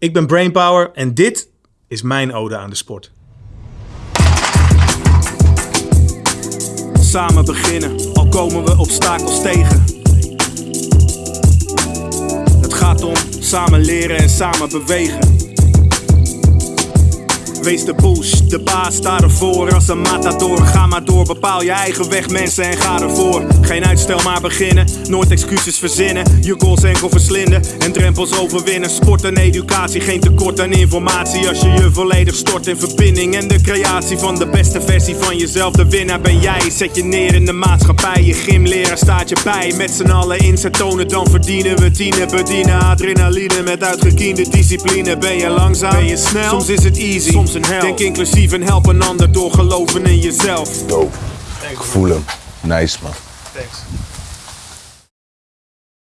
Ik ben Brainpower en dit is mijn ode aan de sport. Samen beginnen, al komen we obstakels tegen. Het gaat om samen leren en samen bewegen. Wees de push, de baas sta ervoor als een matador. Ga maar door, bepaal je eigen weg mensen en ga ervoor. Geen uitstel maar beginnen, nooit excuses verzinnen. Je goals enkel verslinden en drempels overwinnen. Sport en educatie, geen tekort aan informatie. Als je je volledig stort in verbinding en de creatie van de beste versie van jezelf. De winnaar ben jij, zet je neer in de maatschappij. Je gymleraar staat je bij, met z'n allen inzet tonen. Dan verdienen we tienen, bedienen adrenaline. Met uitgekiende discipline ben je langzaam, ben je snel. Soms is het easy, soms een hel. Denk inclusief en help een ander door geloven in jezelf. Dope. Ik voel hem. Nice man. Thanks.